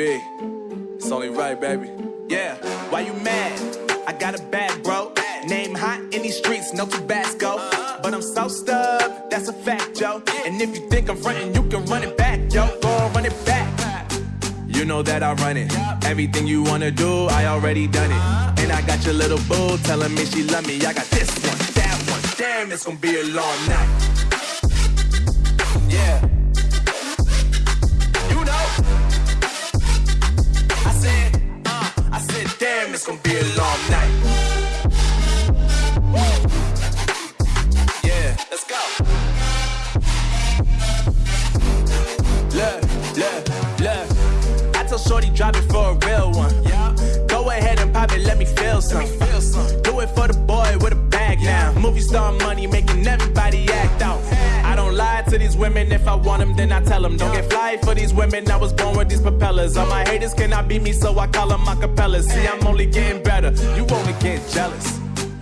It's only right, baby. Yeah, why you mad? I got a bad bro. Name hot in these streets, no Tabasco. But I'm so stubbed, that's a fact, yo. And if you think I'm frontin', you can run it back, yo. Go on, run it back. You know that I run it. Everything you wanna do, I already done it. And I got your little boo telling me she love me. I got this one, that one. Damn, it's gonna be a long night. Drop it for a real one. Yeah. Go ahead and pop it, let me feel some. Feel some. Do it for the boy with a bag now. Movie star money making everybody act out. I don't lie to these women. If I want them, then I tell them. Don't get fly for these women. I was born with these propellers. All my haters cannot beat me, so I call them acapellas. See, I'm only getting better. You only get jealous.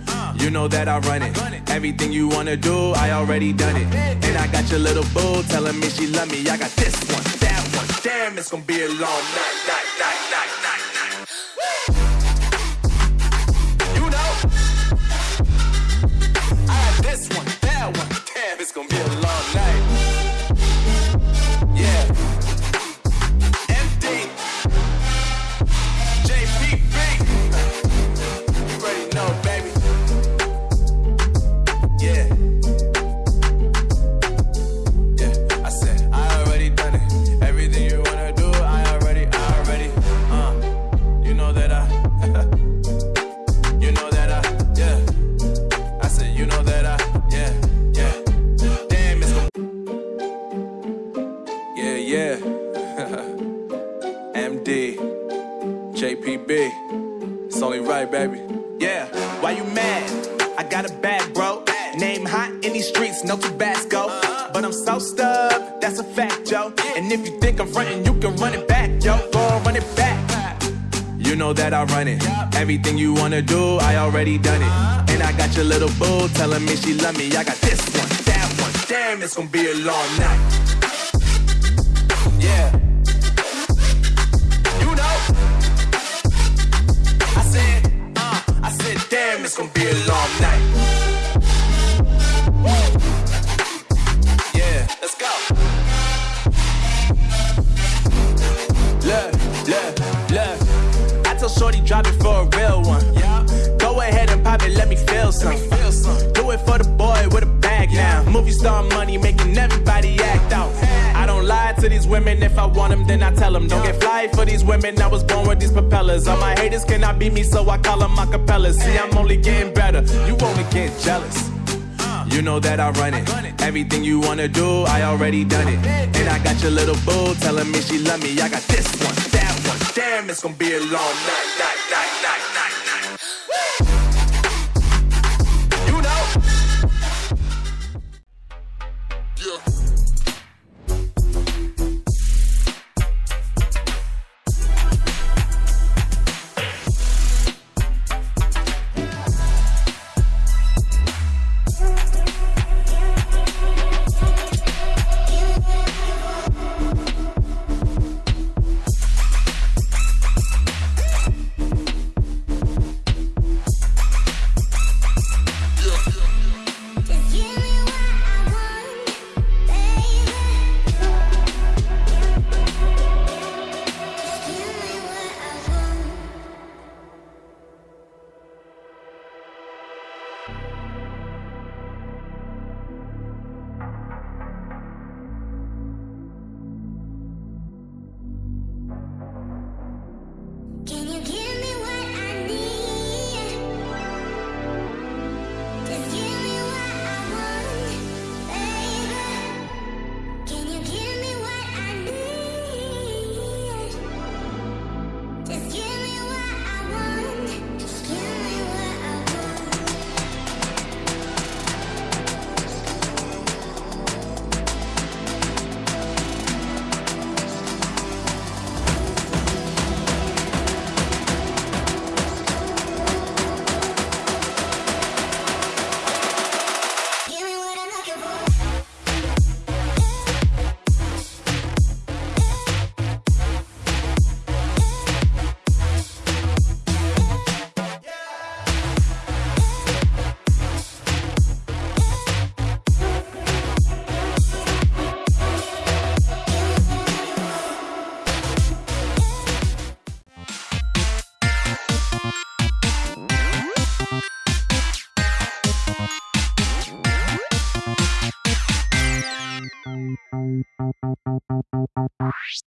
Uh. You know that I run it. Everything you wanna do, I already done it. And I got your little boo telling me she love me. I got this one, that one. Damn, it's gonna be a long night, night, MD, JPB. It's only right, baby. Yeah, why you mad? I got a bad bro. Name hot in these streets, no Tabasco. But I'm so stubbed, that's a fact, yo. And if you think I'm frontin', you can run it back, yo. Go on, run it back. You know that I run it. Everything you wanna do, I already done it. And I got your little boo telling me she love me. I got this one, that one. Damn, it's gonna be a long night. Yeah. Shorty drop it for a real one. Yeah. Go ahead and pop it, let me feel some. Feel some. Do it for the boy with a bag now. Movie star money making everybody act out. I don't lie to these women. If I want them, then I tell them. Don't get fly for these women. I was born with these propellers. All my haters cannot beat me, so I call them acapellas. See, I'm only getting better. You only get jealous. You know that I run it. Everything you wanna do, I already done it. And I got your little boo telling me she love me. I got this one, Damn, it's gonna be a long night, night, night, night, night.